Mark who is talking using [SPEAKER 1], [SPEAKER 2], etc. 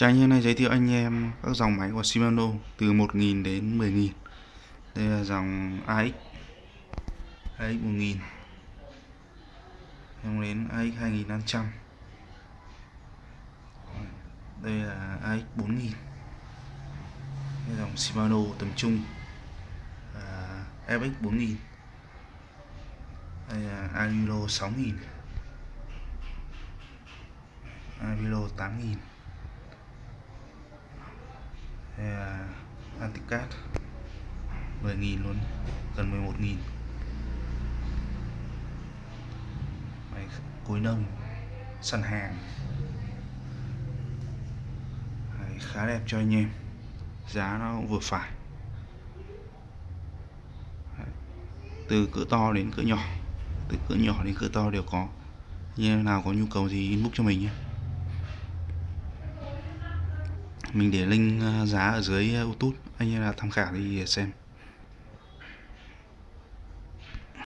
[SPEAKER 1] Chào anh em nay giới thiệu anh em các dòng máy của Shimano từ 1.000 đến 10.000 Đây là dòng AX AX 1000 Em đến AX 2500 Đây là AX 4000 Đây là dòng Shimano tầm trung. À, FX 4000 Đây là Avilo 6000 Avilo 8000 đây là Anticat. 10.000 luôn gần 11.000 máy cối nông săn hàng. Đấy, khá đẹp cho anh em giá nó cũng vừa phải. Đấy. từ cỡ to đến cỡ nhỏ từ cỡ nhỏ đến cỡ to đều có. Như nào có nhu cầu thì inbox cho mình nhé mình để link ờ, giá ở dưới ờ, YouTube anh em là tham khảo đi xem.